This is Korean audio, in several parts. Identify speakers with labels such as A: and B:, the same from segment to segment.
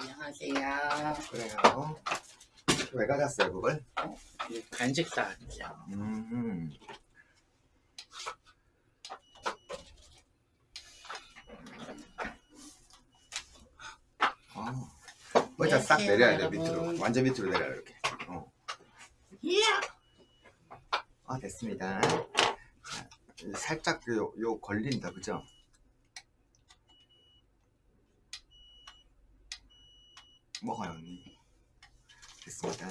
A: 안녕하세요.
B: 그래요. 왜 가졌어요 그걸?
A: 이 간식 사왔죠.
B: 음. 아, 의자 싹
A: 안녕하세요,
B: 내려야 돼. 밑으로 완전 밑으로 내려 이렇게. 어.
A: 이야!
B: 아 됐습니다. 자, 살짝 그 요, 요 걸린다 그죠? 먹어요 언니. 됐습니다.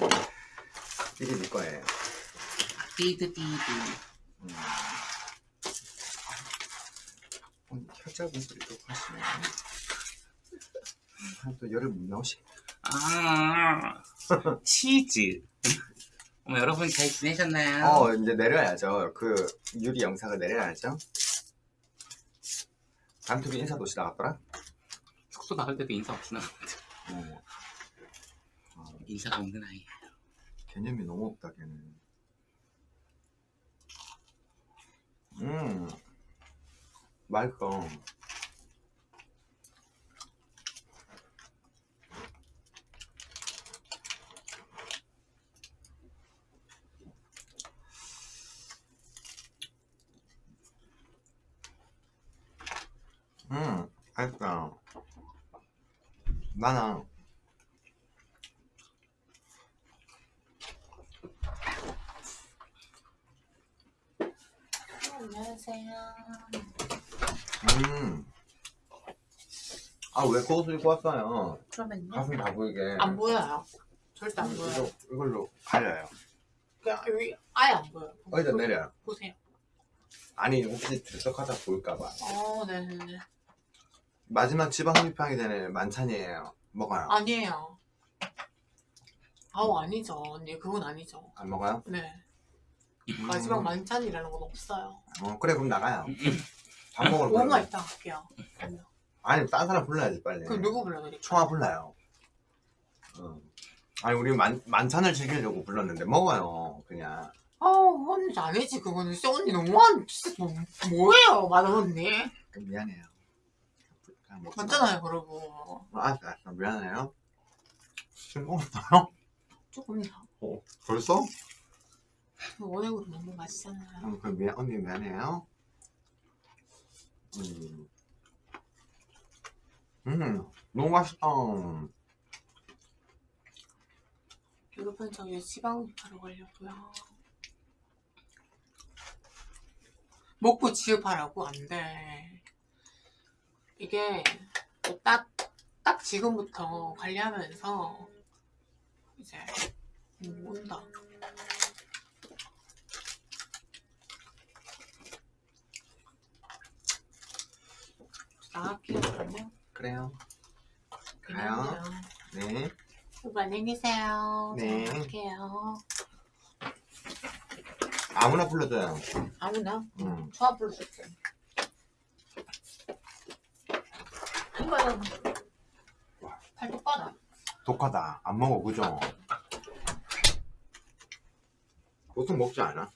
B: 이게 네 거예요.
A: 띠드 띠드.
B: 음. 언니 혀잡은 소리 또 하시네. 아, 또 열을 못 나오시.
A: 아, 치즈. 어머, 여러분 잘 지내셨나요?
B: 어 이제 내려야죠. 그 유리 영상을 내려야죠. 단톡에 인사 도시 나갔더라.
A: 숙소 나갈 때도 인사 없이 나갔는데.
B: 어.
A: 인사가 없는 아이.
B: 개념이 너무 없다 걔는. 음 맛있어. 음 맛있다. 나는
A: 안녕하세요.
B: 음. 아, 왜 그옷을 입고 왔어요?
A: 그러면요?
B: 가슴 다 보이게.
C: 안 보여요. 절대 안 보여요.
B: 이거, 이걸로 가려요.
C: 그냥 여기 아예 안 보여요.
B: 어디다 내려요?
C: 보세요.
B: 아니, 혹시 들썩하다 보일까봐.
C: 어, 네네네.
B: 마지막 지방 흡입하기 전에 만찬이에요. 먹어요.
C: 아니에요. 아우, 아니죠. 언니, 그건 아니죠.
B: 안 먹어요?
C: 네.
B: 음.
C: 마지막 만찬이라는 건 없어요.
B: 어, 그래, 그럼 나가요. 밥 먹으러
C: 뭐가
B: 가요.
C: 있다. 그러면.
B: 아니, 딴 사람 불러야지, 빨리.
C: 그럼 누구 불러드릴까요?
B: 청아 불러요. 어. 아니, 우리 만, 만찬을 즐기려고 불렀는데, 먹어요, 그냥.
C: 아우, 언니 아니지. 그거는 언니 너무한, 진짜 뭐, 뭐예요, 마담 언니?
B: 그럼 미안해요. 마.
C: 맞잖아요, 그러고.
B: 어, 알았어, 알았어. 미안해요. 싱거웠어요?
C: 조금요.
B: 어, 벌써?
C: 원액으로 너무 맛있잖아요.
B: 음, 그럼 미안, 언니 미안해요. 음. 음, 너무 맛있다.
C: 여러분, 저 이제 지방 하러 가려고요. 먹고 지읍하라고? 안 돼. 이게 딱, 딱 지금부터 관리하면서 이제 음, 온다. 나갈게요, 그러면.
B: 그래요. 가요. 네.
C: 여러분, 안녕히 계세요.
B: 네.
C: 나갈게요.
B: 아무나 불러줘요.
C: 아무나?
B: 음.
C: 좋아 불러줄게. 이거요. 뻗어.
B: 독하다. 안 먹어, 그죠? 보통 먹지 않아?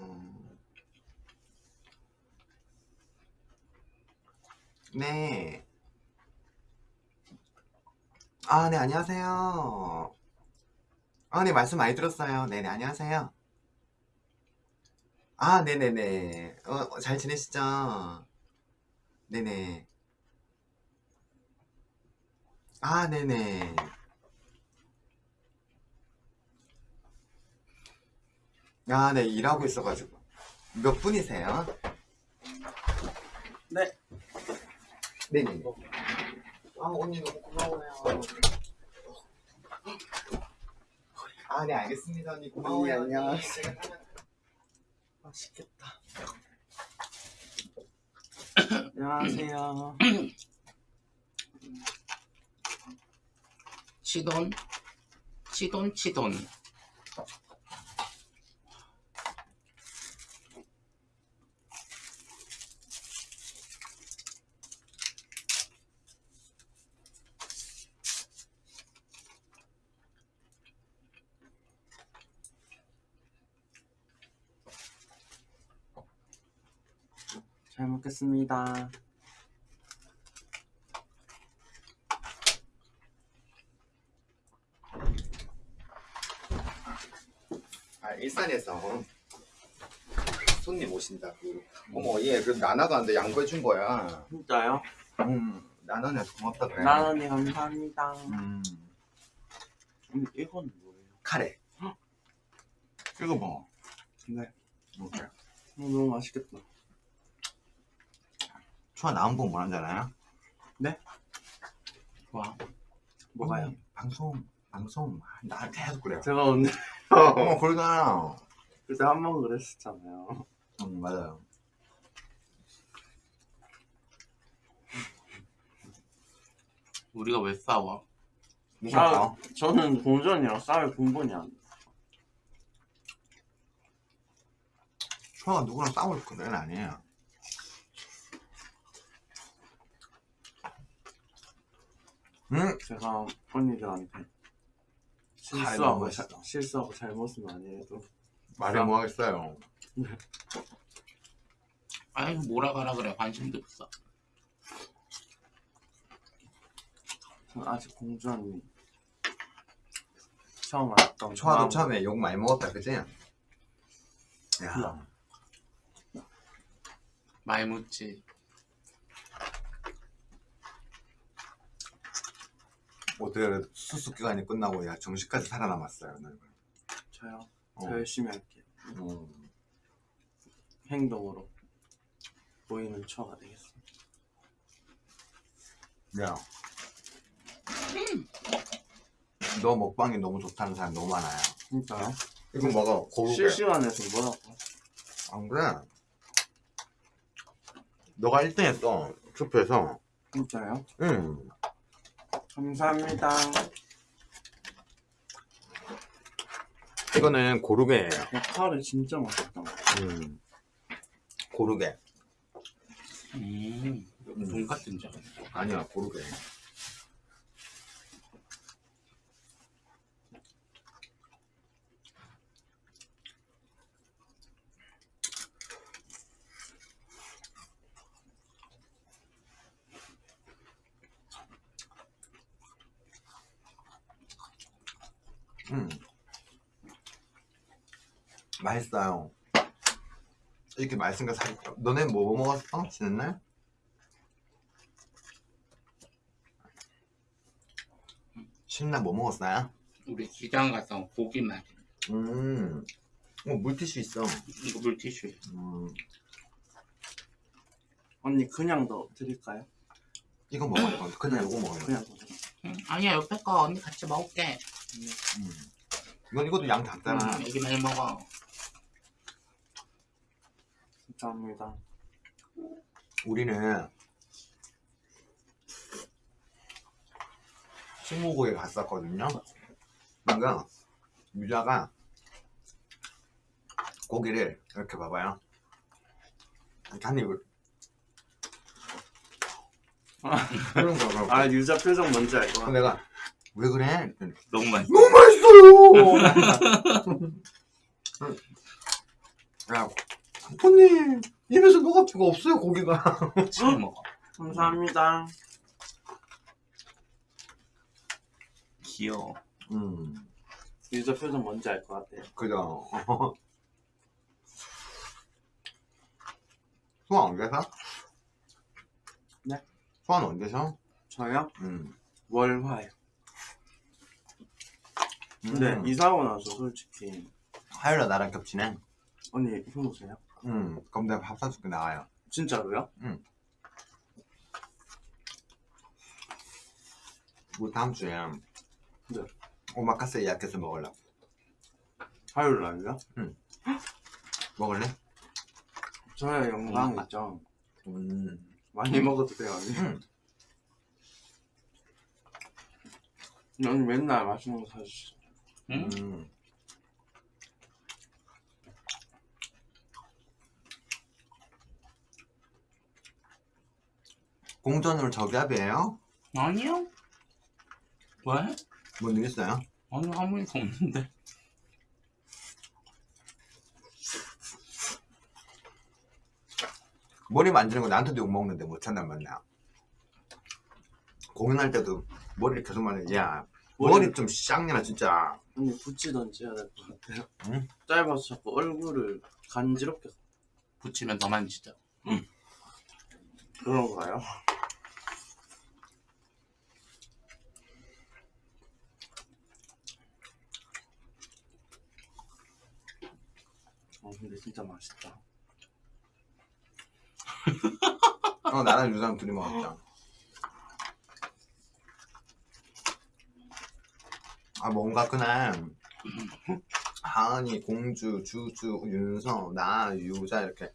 B: 음. 네. 아, 네, 안녕하세요. 아, 네, 말씀 많이 들었어요. 네네, 안녕하세요. 아, 네네네. 어, 어, 잘 지내시죠? 네네. 아, 네네. 아, 네, 일하고 있어가지고. 몇 분이세요?
A: 네.
B: 네네. 아, 언니 너무 고마워요. 아, 네, 알겠습니다, 언니. 고마워요.
A: 네,
B: 언니.
A: 안녕하세요.
B: 제가 하면-
A: 맛있겠다.
D: 안녕하세요.
A: 치돈, 치돈, 치돈.
D: 잘 먹겠습니다.
B: 아 일산에서 손님 오신다고 어머 얘그 나나도 한데 양보해 준 거야
D: 진짜요?
B: 음 나나는 고맙다 그래
D: 나은이 감사합니다.
B: 음
D: 근데 이건 뭐예요?
B: 카레 이거 뭐
D: 네.
B: 이렇게
D: 어, 너무 맛있겠다.
B: 초아 나온 분 원하잖아요
A: 와.
D: 뭐가요?
B: 언니, 방송 방송 나한테 계속 그래요
D: 제가 오늘
B: 어 그러잖아
D: 그때 한번 그랬었잖아요.
B: 음 맞아요
A: 우리가 왜 싸워?
D: 아,
B: 아,
D: 저는 공전이랑 싸울 근본이 안 돼.
B: 초아가 누구랑 싸울 거는 아니에요 음
D: 제가 언니들한테 실수하고. 자- 실수하고 잘못은 아니래도
B: 말해 뭐 하겠어요
A: 아이 뭐라 가라 그래 관심도 없어.
D: 전 아직 공주 언니 처음 알았던
B: 초아도
D: 마음.
B: 처음에 욕 많이 먹었다 그지? 야
A: 많이 묻지.
B: 어떻게 그래도 수습 기간이 끝나고 야 정식까지 살아남았어요 너희가.
D: 저요.
B: 어.
D: 더 열심히 할게요.
B: 음.
D: 행동으로 보이는 처가 되겠습니다.
B: 야. 너 먹방이 너무 좋다는 사람 너무 많아요.
D: 진짜요?
B: 이거 먹어. 고르게.
D: 실시간에서 뭐라고?
B: 안 그래? 너가 1등 했어. 투표에서.
D: 진짜요?
B: 응.
D: 감사합니다.
B: 이거는 고르게예요.
D: 야, 카레 진짜 맛있다.
B: 음. 고르게.
A: 음. 돈같은 줄.
B: 아니야, 고르게. 음. 맛있어요. 이렇게 맛있으니까 살, 너네 뭐 먹었어? 지난 날? 신나 뭐 먹었어요?
A: 우리 시장 가서 고기 맛.
B: 음, 어, 물티슈 있어.
A: 이거 물티슈.
B: 음,
D: 언니 그냥 더 드릴까요?
B: 이거 먹어, 이거. 그냥 이거 먹어요.
D: 그냥 더 드릴까요?
A: 응? 아니야 옆에 거 언니 같이 먹을게.
B: 음. 이건 이것도 양 작잖아.
A: 응, 애기 많이 먹어.
D: 감사합니다.
B: 우리는 스무고에 갔었거든요. 그러니까 유자가 고기를 이렇게 봐봐요. 이렇게 한 입을. 그런 거, 그런 거.
D: 아 유자 표정 뭔지 알것
B: 그래서
D: 같아.
B: 내가 왜 그래?
A: 너무 맛있어.
B: 너무 맛있어요. 야, 아버님 입에서 녹을 수가 없어요 고기가.
A: 지금 먹어.
D: 감사합니다.
A: 귀여워.
B: 음,
D: 유자 표정 뭔지 알 것 같아요.
B: 그죠. 소환 언제서?
D: 네?
B: 소환 언제서?
D: 저요?
B: 음.
D: 월화요. 근데
B: 음.
D: 이사 오고 나서 솔직히
B: 화요일에 나랑 겹치네.
D: 언니 효보세요?
B: 음, 그럼 내가 밥 사줄게 나와요.
D: 진짜로요?
B: 우리 다음 주에
D: 네.
B: 오마카세 예약해서 먹을래.
D: 화요일 날요?
B: 먹을래?
D: 저야 영광
A: 엄마.
D: 있죠.
B: 음.
D: 많이 먹어도 돼요 언니.
B: 음.
D: 언니 맨날 맛있는 거 사주시죠.
A: 응?
B: 음. 공전으로 저기압이에요?
A: 아니요. 왜?
B: 뭔일 있어요?
A: 아니 아무 일도 없는데.
B: 머리 만지는 거 나한테도 욕 먹는데 못 참단 말이야. 공연할 때도 머리를 계속 만지. 야 머리 좀 쌍내나 진짜.
D: 언니 붙이던지 해야 될 것 같아요.
B: 응?
D: 짧아서 자꾸 얼굴을 간지럽게
A: 붙이면 더 만지죠.
D: 그런가요? 어 근데 진짜 맛있다.
B: 어 나랑 유상 둘이 먹었다. 아 뭔가 그날 하은이, 공주, 주주, 윤성, 나, 유자 이렇게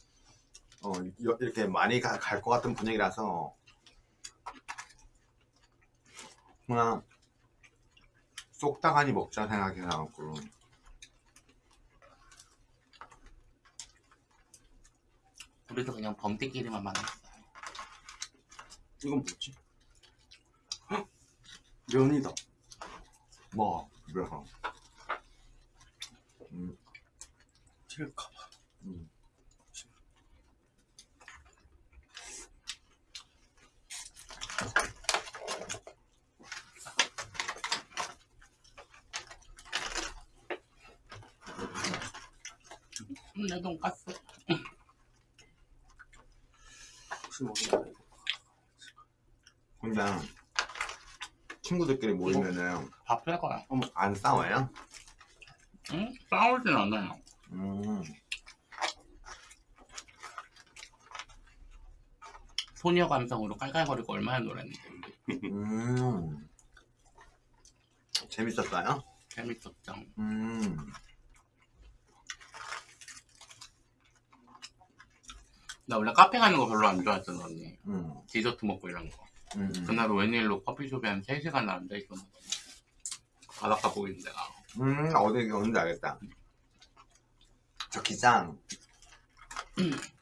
B: 어 여- 이렇게 많이 갈 것 같은 분위기라서 그냥 쏙다가니 먹자 생각해갖고
A: 우리도 그냥 범띠끼리만 만났어요.
D: 이건 뭐지? 헉! 면이다.
B: 뭐 그래서 음,
D: 칠까봐.
B: 음.
A: 음, 내 돈가스.
D: 혹시 먹는다 이거.
B: 근데 친구들끼리 모이면은
A: 밥할 거야.
B: 안 싸워요?
A: 응? 싸우진 않아요.
B: 음.
A: 소녀 감성으로 깔깔거리고 얼마나 놀았는데.
B: 음. 재밌었어요?
A: 재밌었죠.
B: 음.
A: 나 원래 카페 가는 거 별로 안 좋아했던 언니.
B: 음.
A: 디저트 먹고 이런 거.
B: 음.
A: 그날 웬일로 커피숍에 한 3시간 앉아있었는데. 바닷가 보고 있는 데가.
B: 음, 어디 어딘지 알겠다. 저 기장.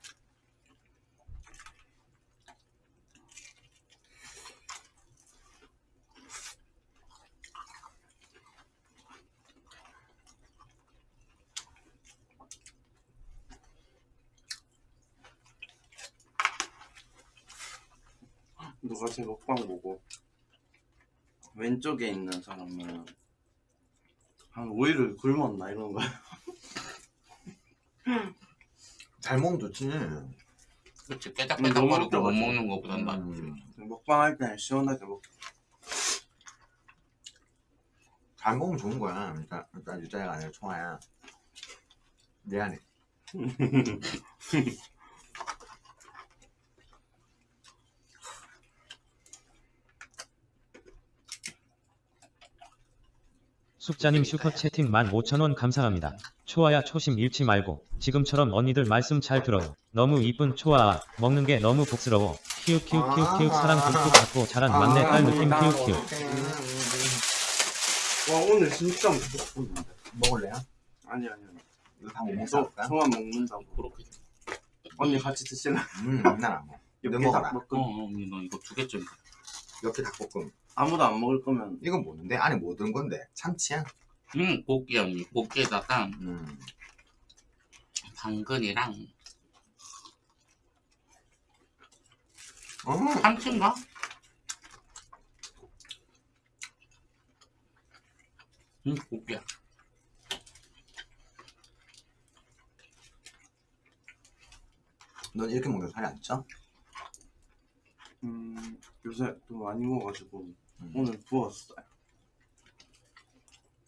D: 누가 제 먹방 보고 왼쪽에 있는 사람은 한 5일을 굶었나 이런 거야.
B: 잘 먹으면 좋지.
A: 그치,
D: 너무
A: 깨작깨작 거리고 못. 먹는 거보단 낫지.
B: 음.
D: 먹방 할 때는 시원하게 먹.
B: 잘 먹으면 좋은 거야. 그러니까, 그러니까 유자가 아니라 총아야. 미안해.
E: 숙자님 슈퍼 채팅 15,000원 감사합니다. 초아야 초심 잃지 말고 지금처럼 언니들 말씀 잘 들어요. 너무 이쁜 초아아 먹는 게 너무 복스러워. 키읔 사랑 듬뿍 받고 자란 막내 딸 느낌 키읔.
D: 와 오늘 진짜.
B: 먹을래요?
D: 아니 아니 아니.
B: 이거
D: 다못저
B: 먹을까?
D: 저만 먹는다고.
A: 그렇게.
D: 언니 같이 드실래?
B: 음, 난안 먹어. 어,
A: 언니, 너 이거 두 개쯤.
B: 이렇게 닭볶음.
D: 아무도 안 먹을 거면
B: 이건 뭐는데? 안에 뭐 든 건데? 참치야?
A: 응, 고기 언니. 고기에다가
B: 음.
A: 당근이랑
B: 어,
A: 참치인가? 응, 고기야.
B: 넌 이렇게 먹는 살이 안 쪄?
D: 음, 요새 좀 많이 먹어가지고
B: 음.
D: 오늘 부었어요.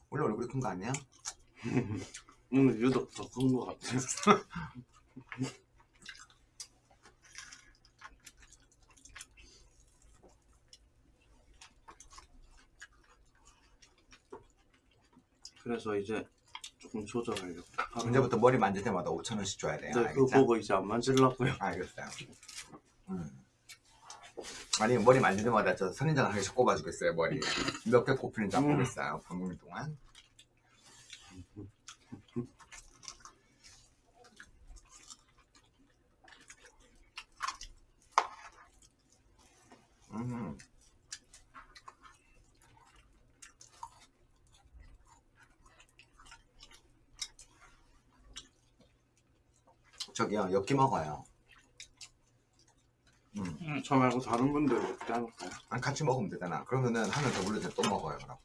B: 원래 얼굴이 큰 거 아니야?
D: 오늘 유독 더 큰 거 같아요. 그래서 이제 조금 조절하려고. 하루-
B: 언제부터 머리 만질 때마다 5천 원씩 줘야 돼요.
D: 네, 그거
B: 알겠죠?
D: 보고 이제 안 만질라고요.
B: 알겠어요. 음. 아니 머리 만질 때마다 저 선인장 한 개씩 꼽아주겠어요 머리 몇 개 꼽히는지 안
D: 음.
B: 보겠어요 방금 동안 음. 저기요 엽기 먹어요
D: 저 말고 다른 분들 어떻게 할까요?
B: 아, 같이 먹으면 되잖아. 그러면은 하나 더 올려서 또 먹어요, 그럼.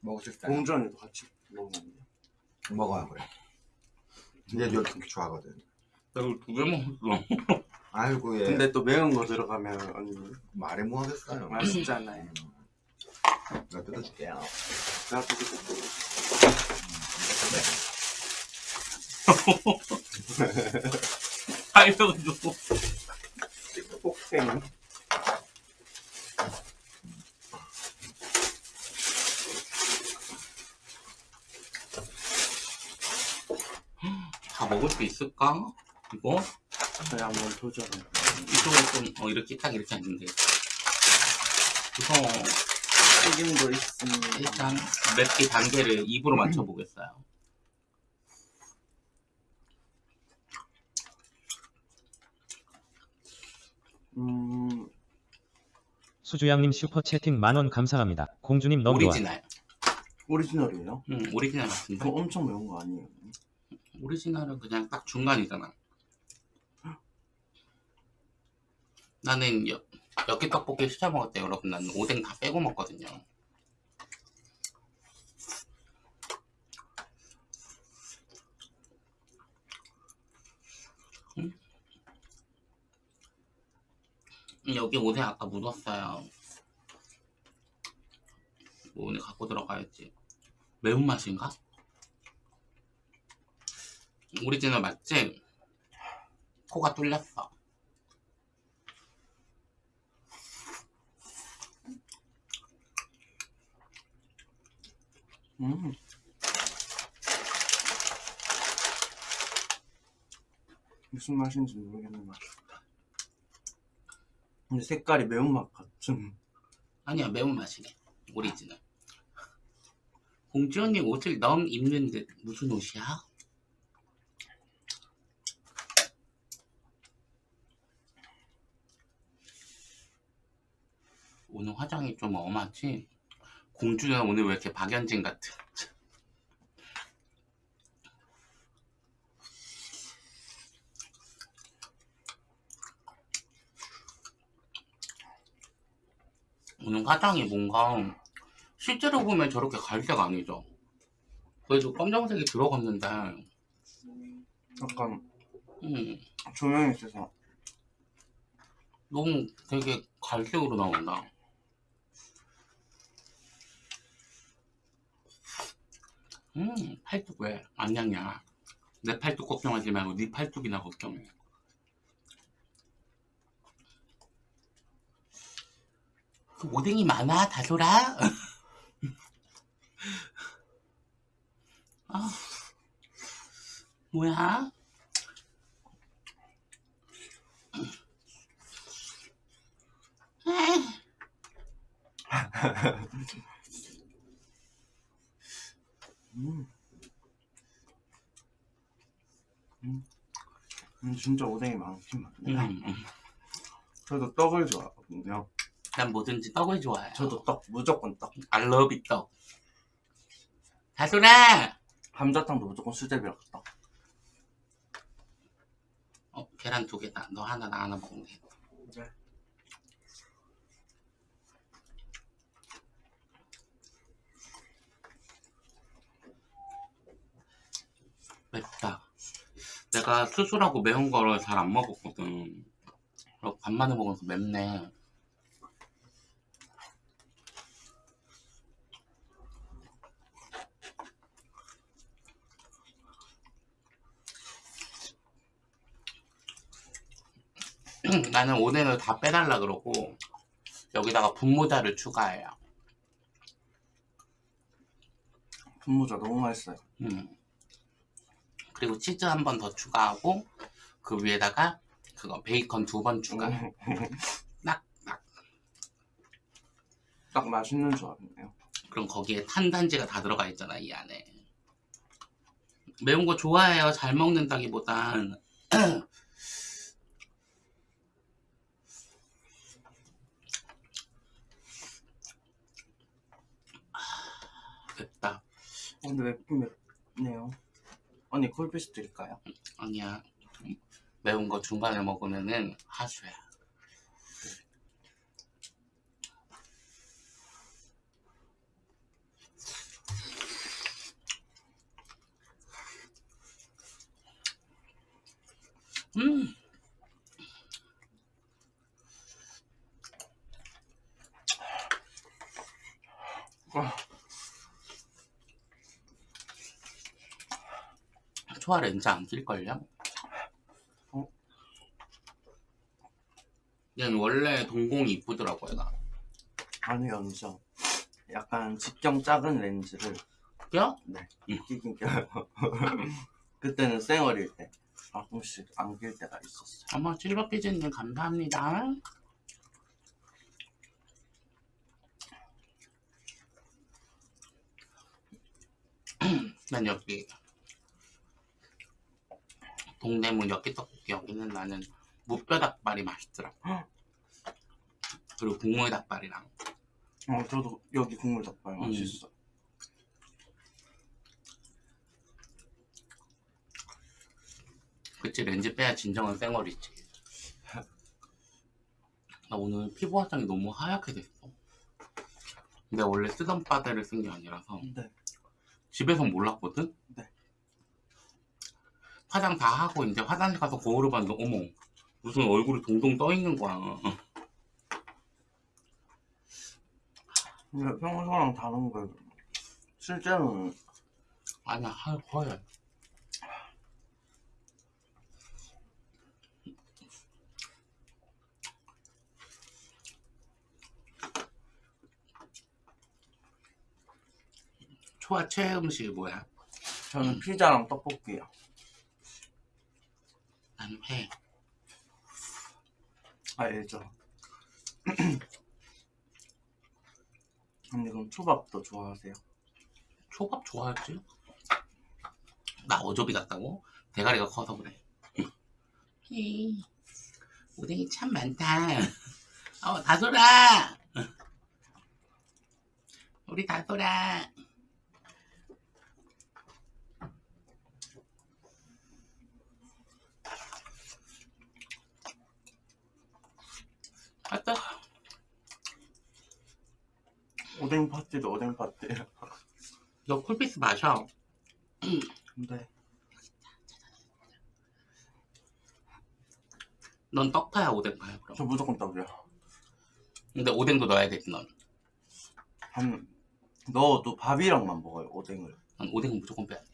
B: 먹을 수 있어요.
D: 공주 언니도 같이 먹으면 안 돼요?
B: 먹어요, 그래. 얘 이렇게 좋아하거든.
A: 나 이거 두개 먹었어.
B: 아이고, 얘.
D: 근데 또 매운 거 들어가면 언니
B: 말해 뭐 하겠어요.
D: 맛있잖아요.
B: 내가 뜯어줄게요.
D: 내가 또그 거
A: 알려줘.
D: 폭행.
A: 다 먹을 수 있을까? 이거?
D: 저희 한번 도전을.
A: 이쪽은 좀, 어, 이렇게 딱 이렇게 앉는데. 무서워.
D: 튀김도 있습니다.
A: 일단 맵기 단계를 입으로 맞춰보겠어요.
D: 음,
E: 수주양님 슈퍼 채팅 만원 감사합니다. 공주님 너무 좋아.
A: 오리지널.
D: 오리지널이에요?
A: 응, 오리지널 같은데?
D: 엄청 매운 거 아니에요?
A: 오리지널은 그냥 딱 중간이잖아. 나는 여, 엽기 떡볶이 시켜 때 여러분 나는 오뎅 다 빼고 먹거든요. 여기 오뎅 아까 묻었어요. 뭐 오늘 갖고 들어가야지. 매운맛인가? 오리지널 맞지? 코가 뚫렸어.
D: 음. 무슨 맛인지 모르겠는 맛이다. 근데 색깔이 매운맛 같은.
A: 아니야 매운맛이네. 오리지널. 공주 언니 옷을 너무 입는데 무슨 옷이야? 오늘 화장이 좀 엄하지? 공주는 오늘 왜 이렇게 박연진 같아? 오늘 화장이 뭔가 실제로 보면 저렇게 갈색 아니죠? 그래도 검정색이 들어갔는데
D: 약간
A: 음,
D: 조명이 있어서
A: 너무 되게 갈색으로 나온다. 음, 팔뚝 왜안 냥냐? 내 팔뚝 걱정하지 말고 네 팔뚝이나 걱정해. 오뎅이 많아, 다솔아? 아, 뭐야?
D: 음. 음. 음, 진짜 오뎅이 많긴 많네요.
A: 음, 음.
D: 저도 떡을 좋아하거든요.
A: 난 뭐든지 떡을 좋아해.
D: 저도 떡, 무조건 떡.
A: It 떡. 다솔아!
D: 감자탕도 무조건 수제비랑 떡.
A: 어, 계란 두 개다. 너 하나, 나 하나 먹으면 돼.
D: 네.
A: 맵다. 내가 수술하고 매운 거를 잘 안 먹었거든. 간만에 먹어서 맵네. 나는 오뎅을 다 빼달라 그러고 여기다가 분모자를 추가해요.
D: 분모자 너무 맛있어요.
A: 음. 그리고 치즈 한 번 더 추가하고 그 위에다가 그거 베이컨 두 번 추가. 딱, 딱.
D: 딱 맛있는 조합이네요.
A: 그럼 거기에 탄단지가 다 들어가 있잖아 이 안에. 매운 거 좋아해요. 잘 먹는다기보단 아, 맵다.
D: 어, 근데 맵긴 맵네요. 언니 콜피스 드릴까요?
A: 아니야. 매운 거 중간에 먹으면은 하수야. 음. 초아 렌즈 안 낄걸요?
D: 어?
A: 얘는 원래 동공이 이쁘더라고요 나
D: 아니 연죠 약간 직경 작은 렌즈를
A: 껴?
D: 끼긴 껴요 그때는 쌩얼일 때 가끔씩 안 낄 때가 있었어요
A: 어머 실버피즈님 감사합니다 난 여기 동대문 엽기떡볶이 여기는 나는 무뼈 닭발이 맛있더라 그리고 국물 닭발이랑
D: 어 저도 여기 국물 닭발
A: 음.
D: 맛있어
A: 그치 렌즈 빼야 진정한 쌩얼이지 나 오늘 피부 화장이 너무 하얗게 됐어 근데 원래 쓰던 바데를 쓴 게 아니라서
D: 네.
A: 집에서 몰랐거든?
D: 네.
A: 화장 다 하고 이제 화장실 가서 거울을 봤는데 어머 무슨 얼굴이 동동 떠 있는 거야.
D: 근데 평소랑 다른 게 실제로는.
A: 아니야 하 허해 초아 최애 음식이 뭐야?
D: 저는 피자랑 떡볶이요
A: 나는 회
D: 알죠 근데 그럼 초밥도 좋아하세요?
A: 초밥 좋아하지? 나 어조비 같다고? 대가리가 커서 그래. 에이, 오뎅이 참 많다. 어 다솔아. 우리 다솔아 아따
D: 오뎅 파티도 오뎅 파티
A: 너 쿨피스 마셔.
D: 근데
A: 넌 떡파야 오뎅파야 그럼?
D: 저 무조건 떡이요.
A: 근데 오뎅도 넣어야겠지 넌.
D: 한 넣어도 밥이랑만 먹어요 오뎅을.
A: 난 오뎅은 무조건 빼야 돼.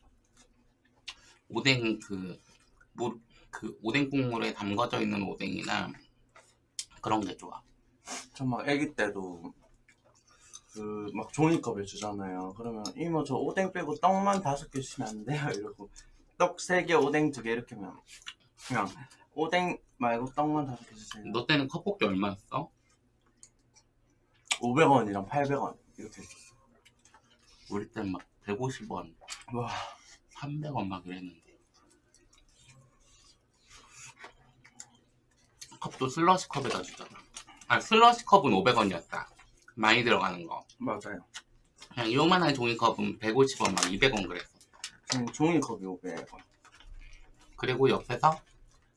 A: 오뎅 그, 물, 그 오뎅 국물에 담궈져 있는 오뎅이나 그런 게 좋아.
D: 전 막 아기 때도 그 막 종이컵을 주잖아요 그러면 이모 저 오뎅 빼고 떡만 다섯 개 주시면 안 돼요 이러고 떡 세 개 오뎅 두 개 이렇게 하면 그냥 오뎅 말고 떡만 다섯 개 주세요
A: 너 때는 컵볶이 얼마였어?
D: 500원이랑 800원 이렇게 했었어
A: 우리 때는 막 150원,
D: 와
A: 300원 막 이랬는데. 컵도 슬러시 컵에다 주잖아. 아, 슬러시 컵은 500원이었다. 많이 들어가는 거.
D: 맞아요
A: 그냥 요만한 종이컵은 150원, 막 200원 그랬어.
D: 저는 종이컵이 500원
A: 그리고 옆에서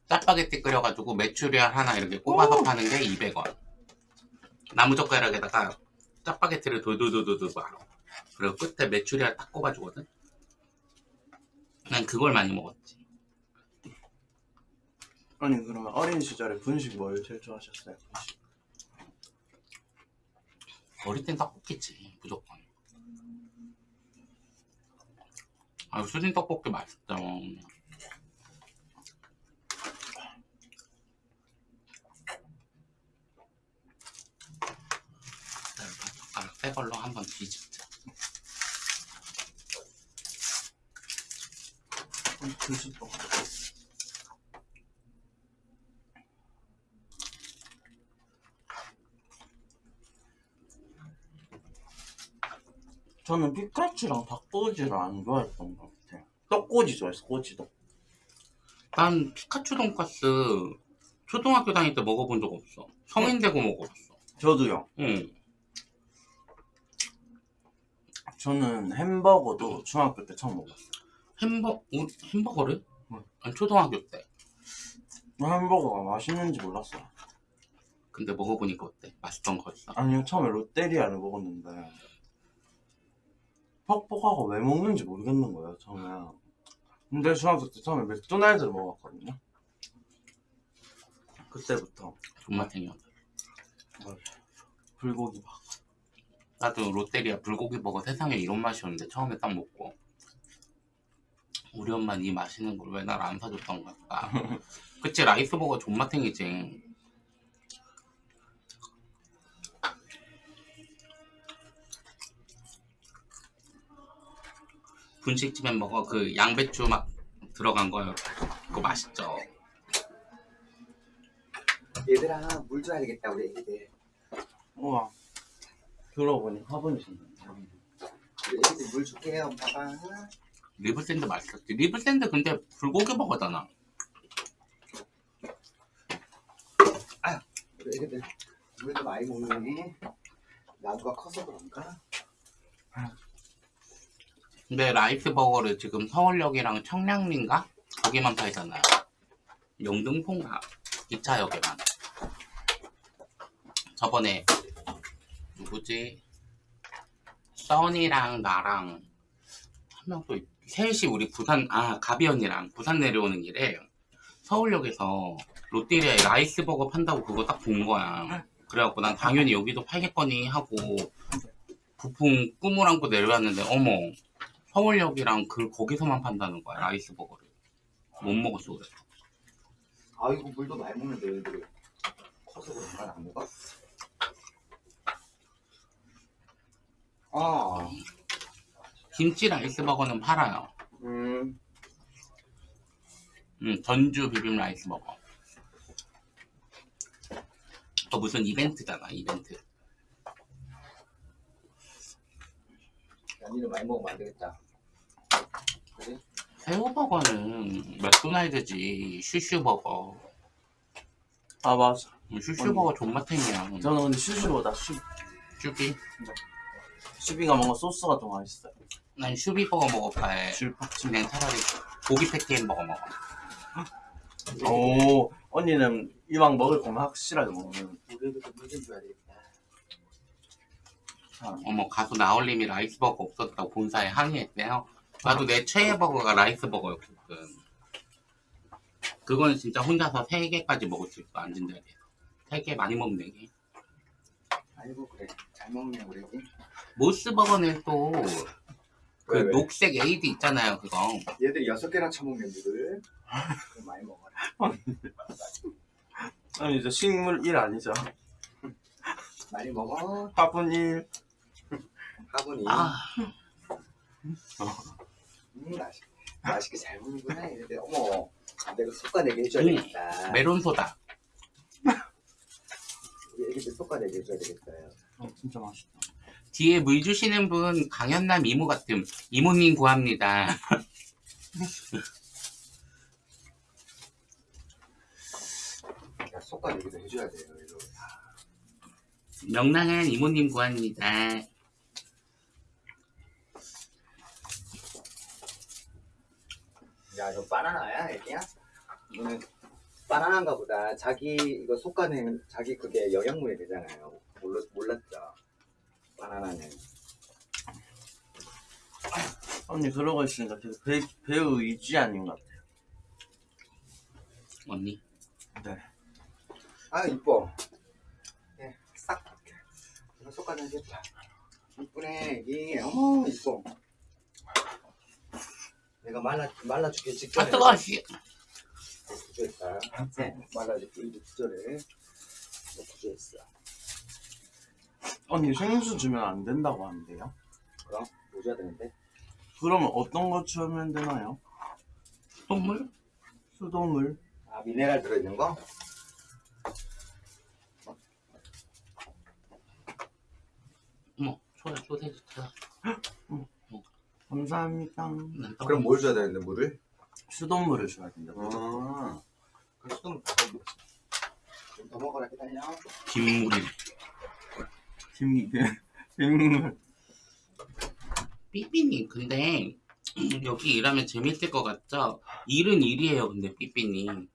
A: 짜파게티 끓여가지고 메추리알 하나 이렇게 꼽아서 파는 게 200원. 나무젓가락에다가 짜파게티를 돌돌돌돌돌 말아. 그리고 끝에 메추리알 딱 꼽아주거든. 난 그걸 많이 먹었지.
D: 아니 그러면 어린 시절에 분식 뭘 제일 좋아하셨어요? 분식.
A: 어릴 땐 떡볶이지 무조건. 아 수진 떡볶이 맛있죠. 젓가락 새 걸로 한번 뒤집자.
D: 분 저는 피카츄랑 닭꼬지를 안 좋아했던 것 같아요 떡꼬지 좋아했어 꼬지도
A: 난 피카츄 돈까스 초등학교 다닐 때 먹어본 적 없어. 성인 되고 먹어봤어.
D: 저도요
A: 응.
D: 저는 햄버거도 중학교 때 처음 먹었어요
A: 햄버 우- 햄버거를?
D: 응.
A: 아니 초등학교 때.
D: 햄버거가 맛있는지 몰랐어요.
A: 근데 먹어보니까 어때? 맛있던 거였어?
D: 아니요 처음에 롯데리아를 먹었는데 퍽퍽하고 왜 먹는지 모르겠는 거예요 처음에. 근데 중학교 때 처음에 맥도날드를 먹었거든요. 그때부터.
A: 존맛탱이었어
D: 불고기 막
A: 나도 롯데리아 불고기 버거 세상에 이런 맛이었는데 처음에 딱 먹고. 우리 엄마는 이 맛있는 걸 왜 날 안 사줬던 걸까? 그치 라이스 버거 존맛탱이지 분식집에 먹어 그 양배추 막 들어간 거요 그거 맛있죠
B: 얘들아 물 줘야 되겠다 우리 애기들.
D: 우와 들어보니 화분이신데
B: 우리 애기들 물 줄게요 봐봐.
A: 리브샌드 맛있었지 리브샌드 근데 불고기 버거잖아
B: 우리 애기들 물도 많이 먹네. 나무가 커서 그런가?
A: 근데 라이스 버거를 지금 서울역이랑 청량리인가? 거기만 팔잖아요. 영등포인가? 기차역에만. 저번에 누구지? 써니랑 나랑 한 명 또 셋이 우리 부산 아 가비 언니랑 부산 내려오는 길에 서울역에서 롯데리아에 라이스 버거 판다고 그거 딱 본 거야. 그래갖고 난 당연히 여기도 팔겠거니 하고 부푼 꿈을 안고 내려왔는데 어머 서울역이랑 그 거기서만 판다는 거야 라이스 버거를. 못 먹었어 그래
B: 아이고 물도 많이 먹는데 애들이. 커서 그런가 안 먹어? 아,
A: 김치 라이스 버거는 팔아요.
B: 음,
A: 음, 전주 비빔 라이스 버거. 또 무슨 이벤트잖아 이벤트.
B: 연이를 많이 먹으면 안 되겠다.
A: 새우버거는 맥도날드지? 슈슈버거.
D: 아 맞아.
A: 음, 슈슈버거 존맛탱이야.
D: 저는 근데 슈슈보다 슈,
A: 슈비?
D: 슈비가 뭔가 소스가 더 맛있어요.
A: 난 슈비버거 먹어봐야 그냥 차라리 고기 패티 햄버거 먹어.
D: 오 언니는 이왕 먹을 거면 확실하게 먹는.
A: 어머 가수 나얼님이 라이스 버거 없었다고 본사에 항의했대요. 나도 내 최애 버거가 라이스 버거였거든. 그건 진짜 혼자서 세 개까지 먹을 수 있어 앉은 자리에서. 세개 많이 먹는 게.
B: 아이고 그래 잘 먹네 우리 애기.
A: 모스 버거는 또 그
B: 왜, 왜?
A: 녹색 에이드 있잖아요 그거.
B: 얘들이 여섯 개나 처먹네 물을. 그럼 많이 먹어라.
D: 아니 이제 식물 1 아니죠
B: 많이 먹어.
D: 화분 1
B: 화분이.
A: 아
B: 음, 맛있, 맛있게 잘 먹는구나 얘들. 어머, 내가 솎아내게 해줘야
A: 음,
B: 되겠다.
A: 메론 소다.
B: 우리 애기들 솎아내게 해줘야 되겠다.
D: 어, 진짜 맛있다
A: 뒤에 물 주시는 분 강현남 이모 같음. 이모님 구합니다.
B: 야, 솎아내기도 해줘야 돼요. 이거.
A: 명랑한 이모님 구합니다.
B: 야, 이거 바나나야, 애기야? 이거는 바나나인가 보다. 자기 이거 솎아낸 자기 그게 영양분이 되잖아요. 몰랐, 몰랐죠? 바나나는.
D: 언니 그러고 있으니까 계속 배, 배우 위지 아닌 것 같아요
A: 언니.
D: 네
B: 아, 이뻐. 예, 싹. 이거 솎아내겠다. 이쁘네, 애기. 어머, 이뻐. 내가 말라, 말라주기
A: 아
B: 직전에.
A: 뜨거워 씨.
B: 구조했다. 네, 말라주기 일도 구조를. 구조했어.
D: 언니 생수 주면 안 된다고 하는데요
B: 그럼, 뭐 줘야 되는데?
D: 그러면 어떤 거 주면 되나요?
A: 선물?
D: 수돗물
B: 아, 미네랄 들어있는 거?
A: 어머 초야 소세지 찾아.
D: 감사합니다
A: 난 떡-
B: 그럼 뭘 줘야 되는데, 물을?
D: 수돗물을 줘야 된다
B: 아, 그럼 수돗물. 좀더 먹어라, 기다려.
A: 김물이.
D: 김, 김물
A: 삐삐님 근데 여기 일하면 재밌을 것 같죠? 일은 일이에요 근데 삐삐님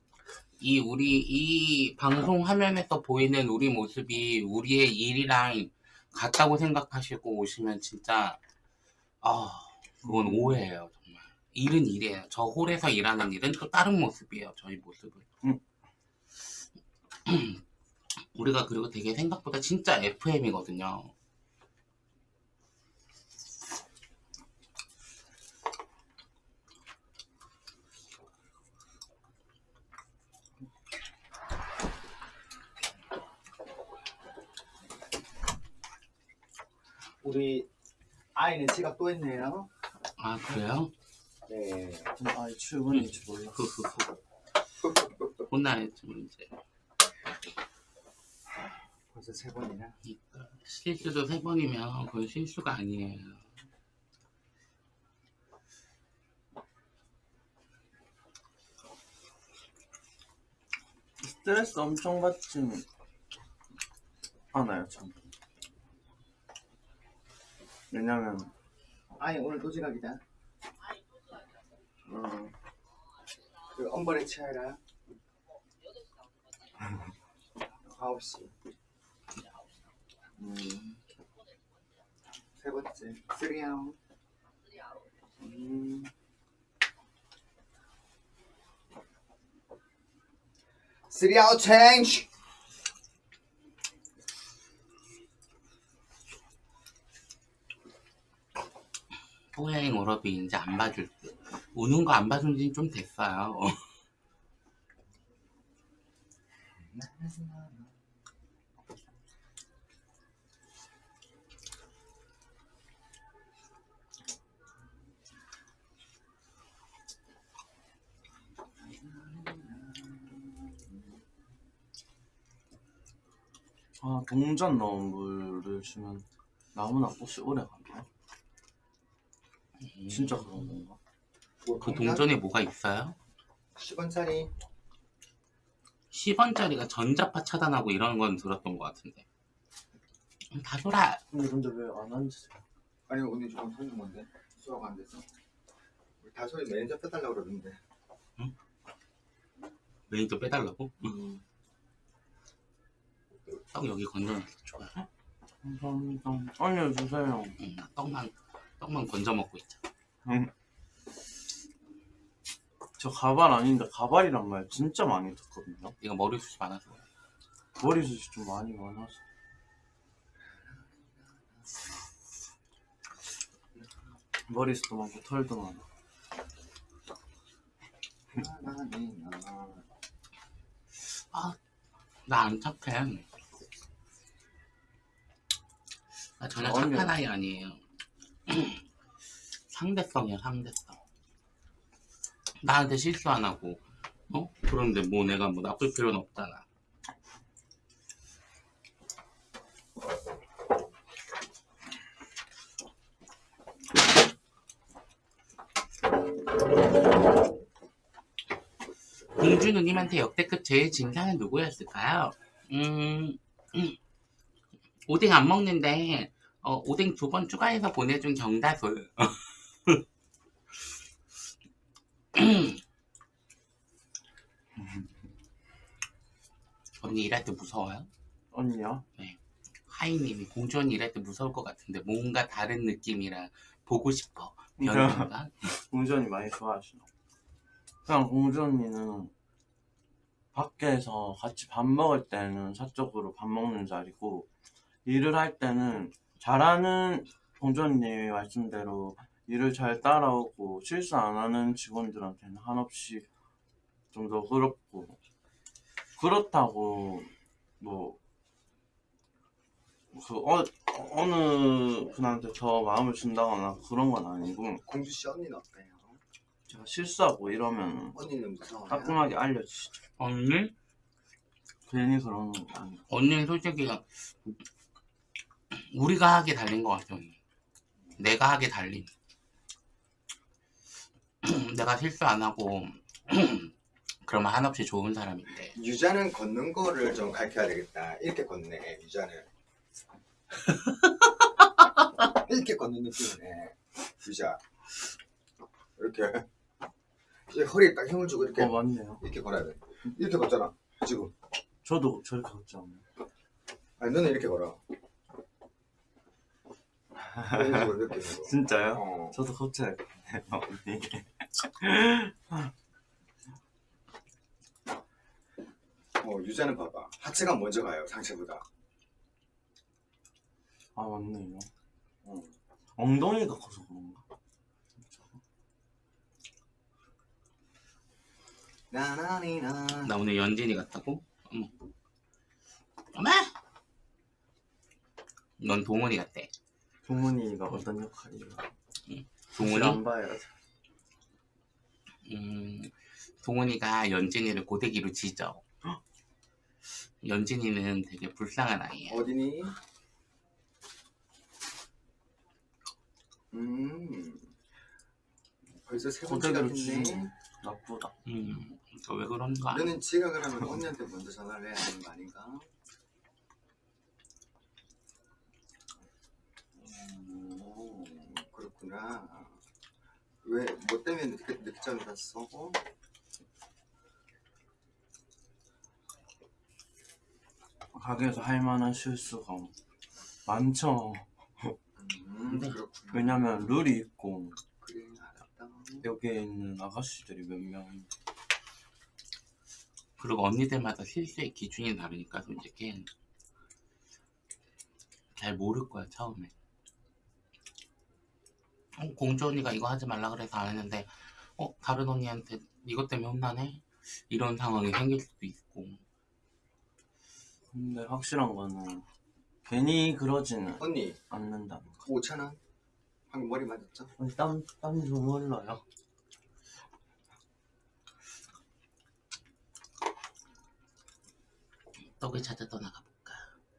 A: 이 우리 이 방송 화면에서 보이는 우리 모습이 우리의 일이랑 같다고 생각하시고 오시면 진짜 아 그건 오해예요 정말 일은 일이에요 저 홀에서 일하는 일은 또 다른 모습이에요 저희 모습은
D: 음.
A: 우리가 그리고 되게 생각보다 진짜 FM이거든요
B: 우리 아이는 지각 또 했네요.
A: 아 그래요?
B: 네.
D: 아이 출근인 줄 몰라.
A: 흐흐흐 혼나야지 이제
B: 벌써 세 번이나.
A: 그러니까 실수도 세 번이면 그건 실수가 아니에요.
D: 스트레스 엄청 받진 않아요, 참. 왜냐면,
B: 아이 오늘 또 지각이다. 어. 그 엄벌에 치아라. 9시. 음. 세 번째. 쓰리아웃. 음. 쓰리아웃 체인지.
A: 포행 워럽이 이제 안 봐줄 듯. 우는 거 안 봐준 지는 좀 됐어요.
D: 아, 동전 넣은 물을 주면 나무나 꽃이 오래 가나요? 진짜 그런 건가?
A: 그 동전에 뭐가 있어요?
B: 10원짜리.
A: 10원짜리가 전자파 차단하고 이런 건 들었던 것 같은데. 음, 다 돌아.
D: 근데 근데 왜안 앉으세요?
B: 아니 오늘 조금 손이 뭔데? 수화가 안 돼서. 우리 다소리 매니저 빼달라고 그러던데.
A: 매니저 빼달라고? 떡 여기 건져놓기 좋아요.
D: 감사합니다. 알려주세요.
A: 응, 나 떡만 떡만 건져 먹고 있 자.
D: 저 가발 아닌데 가발이란 말 진짜 많이 듣거든요.
A: 이거 머리숱이 많아서.
D: 머리숱이 좀 많이 많아서. 머리숱도 많고 털도 많아.
A: 나안 착해. 나 전혀
D: 아니요.
A: 착한 아이 아니에요. 상대성이야 상대성. 나한테 실수 안 하고, 어? 그런데 뭐 내가 뭐 나쁠 필요는 없잖아. 공주 누님한테 역대급 제일 진상은 누구였을까요? 음, 음. 오뎅 안 먹는데 어, 오뎅 두 번 추가해서 보내준 정다솔. 언니 일할 때 무서워요?
D: 언니야?
A: 하이님이 공주 언니 일할 때 무서울 것 같은데 뭔가 다른 느낌이라 보고 싶어. 변인가?
D: 공주 언니 많이 좋아하시나? 그냥 공주 언니는 밖에서 같이 밥 먹을 때는 사적으로 밥 먹는 자리고 일을 할 때는 잘하는 공주 언니 말씀대로 일을 잘 따라오고 실수 안 하는 직원들한테는 한없이 좀 더 그렇고 그렇다고 뭐 그 어, 어느 분한테 더 마음을 준다거나 그런 건 아니고
B: 공주 씨 언니는 어때요?
D: 제가 실수하고 이러면
B: 언니는 무서워요.
D: 따끔하게 알려주시죠.
A: 언니?
D: 괜히 그러는 거 아니고.
A: 언니는 솔직히 우리가 하게 달린 것 같아 언니. 내가 하게 달린. 내가 실수 안 하고 그러면 한없이 좋은 사람인데
B: 유자는 걷는 거를 좀 가르쳐야 되겠다. 이렇게 걷네, 유자는. 이렇게 걷는 느낌이네, 유자. 이렇게. 이제 허리에 딱 힘을 주고 이렇게
D: 어 맞네요.
B: 이렇게 걸어야 돼. 이렇게 걷잖아 지금
D: 저도 저렇게 걷지 않아요.
B: 아니 너는 이렇게 걸어 이런 식으로 이렇게 걸어.
D: 진짜요?
B: 어.
D: 저도 걷지 않아요. 언니.
B: 어 유자는 봐봐 하체가 먼저 가요 상체보다
D: 아 맞네요.
B: 어.
D: 엉덩이가 커서 그런가?
B: 나나니나
A: 나 오늘 연진이 같다고? 어머. 어머! 넌 동원이 같대.
D: 동훈이가 어떤 역할이에요?
A: 동훈이?
D: 안 봐요.
A: 음, 동훈이가 연진이를 고데기로 지져. 연진이는 되게 불쌍한 아이야.
B: 어디니? 음 벌써 세 번째
D: 고데기로
B: 같은데
D: 치는 나쁘다.
A: 음, 또왜 그런가?
B: 너는 지각을 하면 언니한테 먼저 전화를 해야 하는 거 아닌가? 오, 그렇구나. 왜, 뭐 때문에 늦게, 늦게 전화했어? 어?
D: 가게에서 할 만한 실수가 많죠.
B: 음,
A: 네.
B: 그렇구나.
D: 왜냐면 룰이 있고
B: 그래, 알았다.
D: 여기에 있는 아가씨들이 몇 명인데
A: 그리고 언니들마다 실수의 기준이 다르니까 솔직히 잘 모를 거야 처음에. 어, 공주 언니가 이거 하지 말라 그래서 안 했는데 어 다른 언니한테 이것 때문에 혼나네 이런 상황이 생길 수도 있고
D: 근데 확실한 거는 괜히 그러지는
B: 언니,
D: 않는다는 거.
B: 5,000원? 방금 머리 맞았죠?
D: 아니 땀, 땀이 너무 흘러요.
A: 떡을 찾아 떠나가 볼까.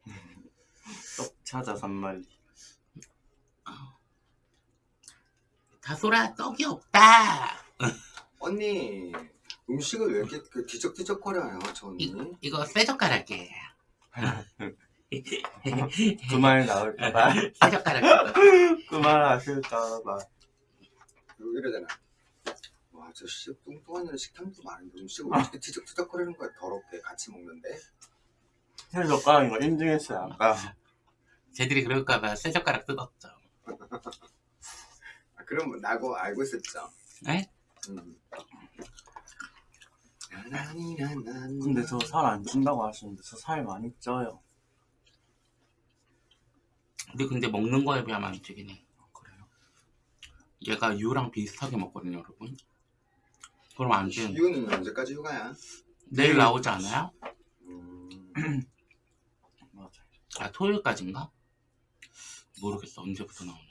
D: 떡 찾아 산말리.
A: 다솔아 떡이 없다.
B: 언니, 음식을 왜 이렇게 그 뒤적뒤적거려요, 저 언니?
A: 이, 이거 쇠 젓가락이에요.
D: 그말 나올까봐.
A: 쇠 젓가락.
D: 그말 하실까봐.
B: 그리고 이러잖아. 와, 저 씨, 뚱뚱한 식탐도 많은데 음식을 왜 이렇게 뒤적뒤적거리는 거야, 더럽게 같이 먹는데?
D: 새 젓가락인 거 인증했어요, 아까.
A: 쟤들이 그럴까봐 쇠 젓가락 뜯었죠.
B: 아, 그럼 나고 알고 있었죠?
A: 네?
B: 음.
D: 근데 저 살 안 찐다고 하시는데 저 살 많이 쪄요.
A: 근데 근데 먹는 거에 비하면 안 찌긴 해.
D: 그래요?
A: 얘가 유랑 비슷하게 먹거든요, 여러분. 그럼 안 찌는.
B: 이유는 언제까지 휴가야?
A: 내일 나오지 않아요?
B: 음,
D: 맞아요.
A: 아, 토요일까지인가? 모르겠어, 언제부터 나오는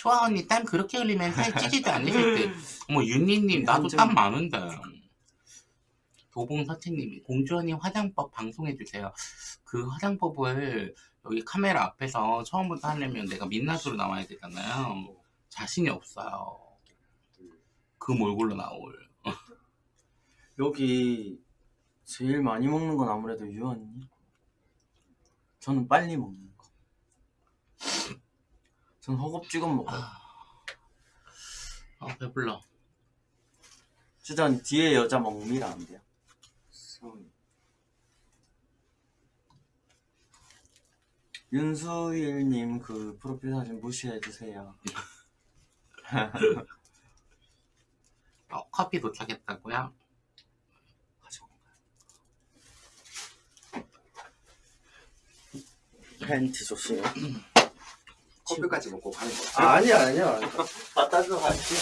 A: 지. 초아 언니 땀 그렇게 흘리면 살 찌지도 않으실 듯. 어머, 윤니님, 나도 땀 많은데. 도봉서채님이 공주 언니 화장법 방송해주세요. 그 화장법을 여기 카메라 앞에서 처음부터 하려면 내가 민낯으로 나와야 되잖아요. 자신이 없어요. 그 몰골로 나올.
D: 여기 제일 많이 먹는 건 아무래도 유언니. 저는 빨리 먹는 거. 전 허겁지겁 먹어요.
A: 아, 배불러.
D: 주전 뒤에 여자 먹미라 안 돼요. 윤수일님 그 프로필 사진 무시해 주세요.
A: 어, 커피 도착했다고요?
D: 가지고 팬티 조심.
B: 커피까지 먹고 가는 거.
D: 아, 아니야 아니야. 갖다 줘 가지.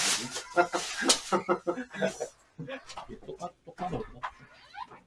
A: 똑같, 똑같아.